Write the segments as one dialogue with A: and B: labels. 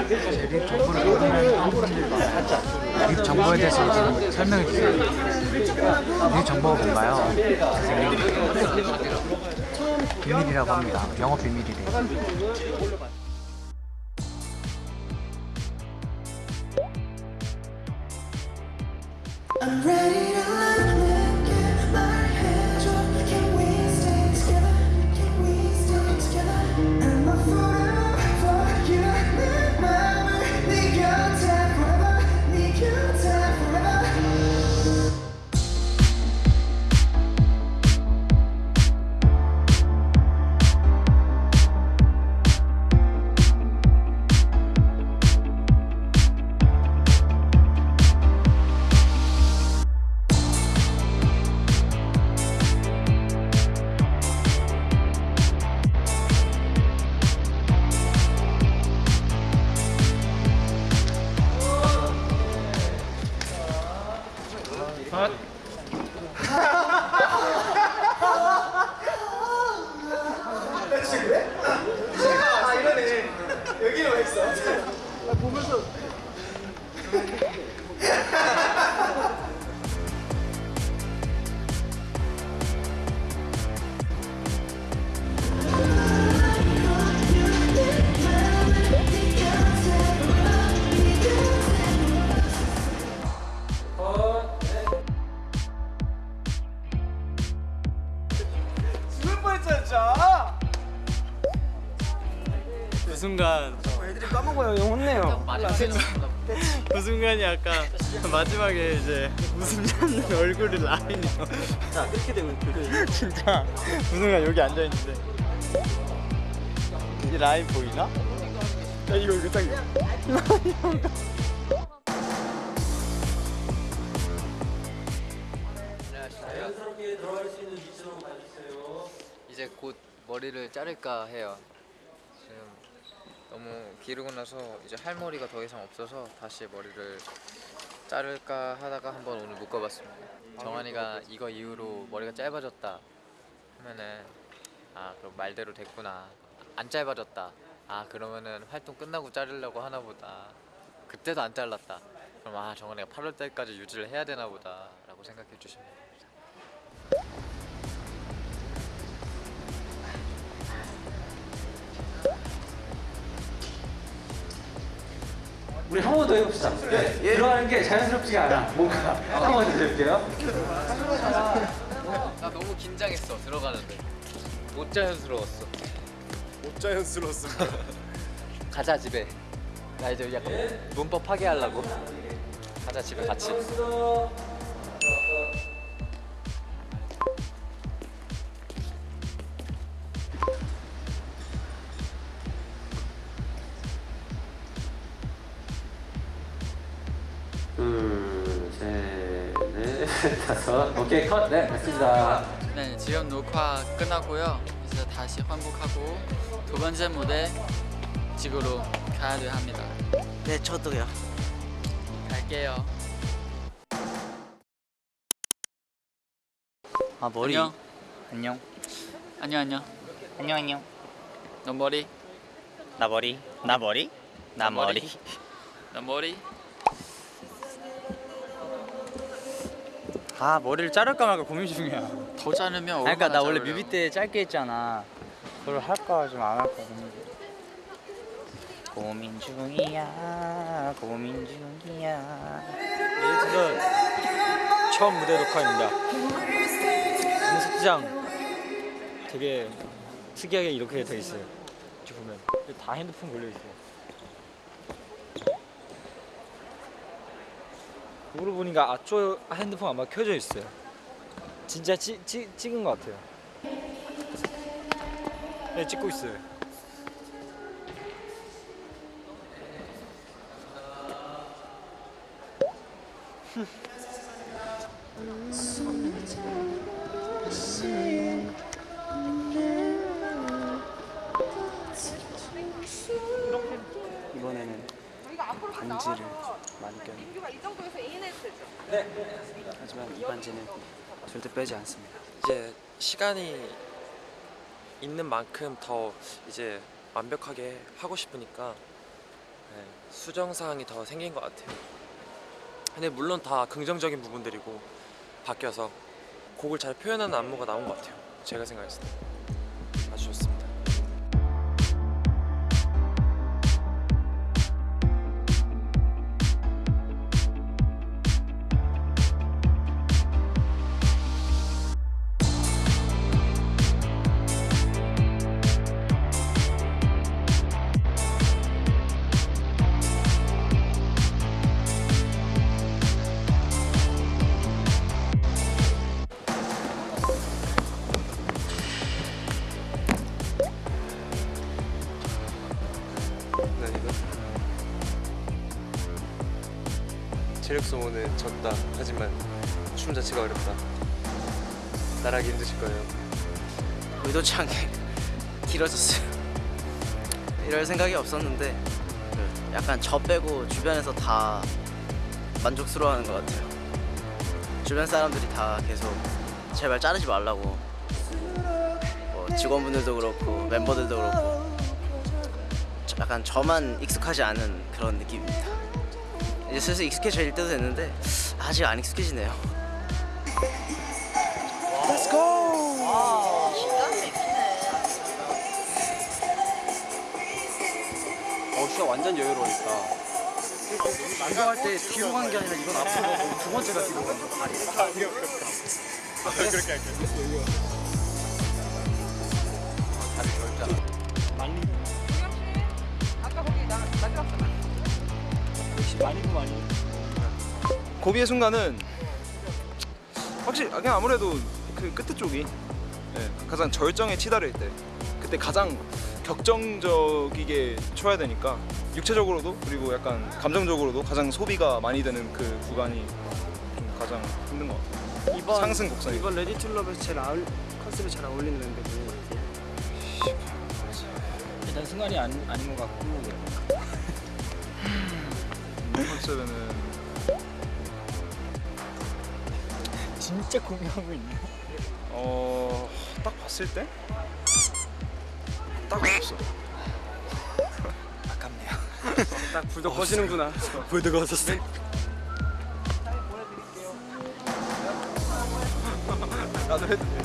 A: 립 정보를 모르는 립 정보에 대해서 지금 설명해 주세요. 립 정보가 뭔가요? 비밀이라고 합니다. 영어 비밀이래요.
B: 그 순간.
C: 애들이 까먹어요. 형 혼내요.
B: 그 순간이 아까 마지막에 이제 웃음 짓는 얼굴이 라인이요
C: 자 이렇게 되면 그
B: 진짜. 그 순간 여기 앉아있는데. 이 라인 보이나? 야 이거 이거 딱
C: 자연스럽게 들어갈 수 있는 위치로 가주세요.
D: 이제 곧 머리를 자를까 해요. 너무 기르고 나서 이제 할 머리가 더 이상 없어서 다시 머리를 자를까 하다가 한번 오늘 묶어봤습니다. 정한이가 이거 이후로 머리가 짧아졌다 하면은 아 그럼 말대로 됐구나. 안 짧아졌다. 아 그러면은 활동 끝나고 자르려고 하나 보다. 그때도 안 잘랐다. 그럼 아 정한이가 8월 달까지 유지를 해야 되나 보다 라고 생각해 주시면
C: 우리 한 번 더 해봅시다. 들어가는 게 자연스럽지가 않아. 뭔가 한 번 더 해볼게요.
D: 나 너무 긴장했어 들어가는데. 못 자연스러웠어.
B: 못 자연스러웠습니다.
D: 가자 집에. 나 이제 약간 문법 파괴하려고. 가자 집에 같이
C: 오케이 컷 네 됐습니다
E: 네, 지금 녹화 끝나고요. 이제 다시 환복하고 두 번째 무대 지구로 가야 돼 합니다.
F: 네, 저도요.
E: 갈게요.
F: 아, 머리.
E: 안녕.
F: 안녕.
E: 안녕 안녕.
F: 안녕, 안녕.
E: 너 머리.
F: 나 머리. 나 머리? 나 머리.
E: 너 머리.
F: 아, 머리를 자를까 말까 고민 중이야.
E: 더 자르면
F: 아, 그러니까
E: 얼마나
F: 나 원래
E: 자르려고.
F: 뮤비 때 짧게 했잖아. 그걸 할까 좀 안 할까 고민 중. 고민 중이야. 고민 중이야.
C: 에이트는 처음 무대 녹화입니다 연습장 되게 특이하게 이렇게 돼 있어요 이렇게 보면 다 핸드폰 걸려 있어 요 거울을 보니까 아초 핸드폰 아마 켜져 있어요. 진짜 찌, 찌, 찍은 것 같아요. 네 찍고 있어요.
F: 이번에는 반지를 많이 껴요.
G: 이 정도에서 인했을
F: 하지만 이 반지는 절대 빼지 않습니다.
H: 이제 시간이 있는 만큼 더 이제 완벽하게 하고 싶으니까 네, 수정사항이 더 생긴 것 같아요. 근데 물론 다 긍정적인 부분들이고 바뀌어서 곡을 잘 표현하는 안무가 나온 것 같아요. 제가 생각했을 때 체력 소모는 졌다 하지만 춤 자체가 어렵다 따라하기 힘드실 거예요
I: 의도치 않게 길어졌어요. 이럴 생각이 없었는데 그 약간 저 빼고 주변에서 다 만족스러워하는 것 같아요. 주변 사람들이 다 계속 제발 자르지 말라고 뭐 직원분들도 그렇고 멤버들도 그렇고 저- 약간 저만 익숙하지 않은 그런 느낌입니다. 이제 슬슬 익숙해질 때도 됐는데 아직 안 익숙해지네요.
C: 어 진짜 완전 여유로우니까.
I: 만족할 때 뒤로 간 게 아니라 이건 앞으로 가고 두 번째가 뒤로 간거 다리.
J: 고비의 순간은 확실히 아, 그냥 아무래도 그 끝에 쪽이 예, 가장 절정에 치달을 때 그때 가장 격정적이게 쳐야 되니까 육체적으로도 그리고 약간 감정적으로도 가장 소비가 많이 되는 그 구간이 좀 가장 힘든 것 같아요.
F: 이번
J: 상승 곡선이
F: 이번 Ready to Love에서 제일 아울, 컨셉에 잘 어울리는 멤버들.
C: 일단 순간이 아니, 아닌 것 같고
J: 이 컨셉에는
F: 진짜 고민하고 있네.
J: 어, 딱 봤을 때 딱 없어.
F: 딱 불도 꺼지는구나.
J: 불드가 왔었어. 나도 해도 돼.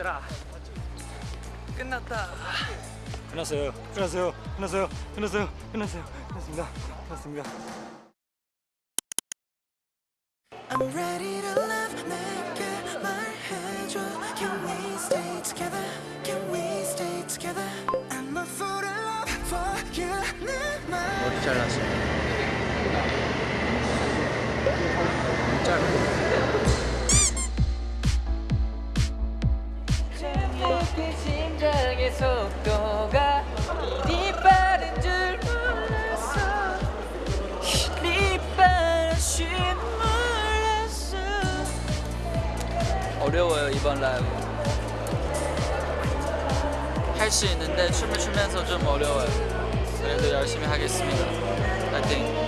F: 얘들아. 끝났다.
C: 끝났어요 끝났어요 끝났어요 끝났어요 끝났어요 끝났습니다 끝났습니다
A: I'm ready to love 내게 말해줘 Can we stay together Can we stay together I'm a fool in love for you
I: 머리 잘랐어.
D: 내
E: 어려워요 이번 라이브. 할 수 있는데 춤을 추면서 좀 어려워요. 그래도 열심히 하겠습니다. 파이팅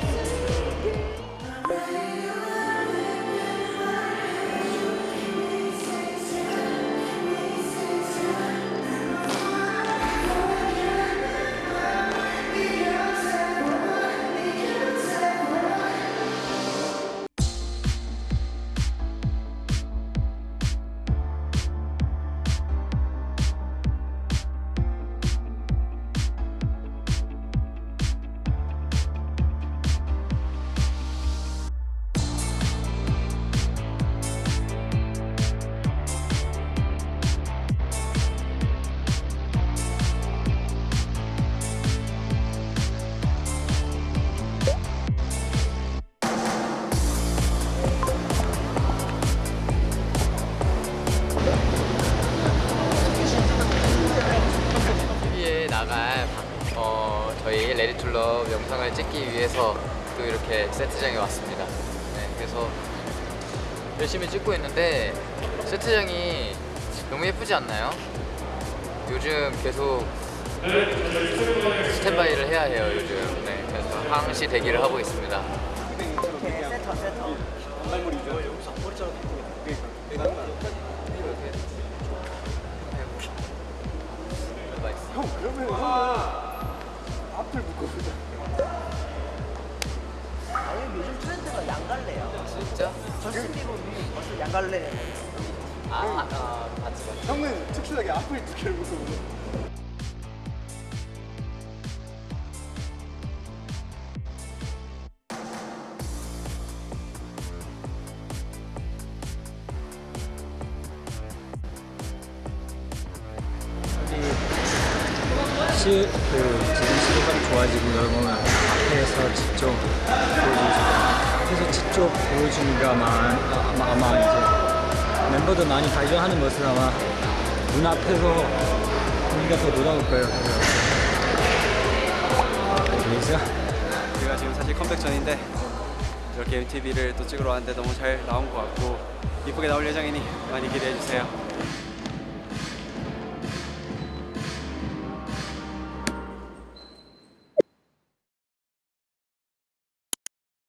D: 이렇게 세트장에 왔습니다. 네, 그래서 열심히 찍고 있는데 세트장이 너무 예쁘지 않나요? 요즘 계속 스탠바이를 해야 해요 요즘. 네, 그래서 항시 대기를 하고 있습니다. 형 그러면
K: 비버이 벌써 양갈래.
D: 아, 아, 아 맞지 맞지.
L: 형은 특출나게 앞을 두 개를 묶어
C: 시, 그 지금 시대가 좋아지고 여러분 앞에서 직접 보여주시고 앞에서 직접 보여주니까 아마, 아마, 이제 멤버들 많이 발전하는 모습 아마 눈앞에서 우리가 더 놀라울 거예요 그래서
B: 제가 지금 사실 컴백 전인데 이렇게 MTV를 또 찍으러 왔는데 너무 잘 나온 것 같고 이쁘게 나올 예정이니 많이 기대해 주세요.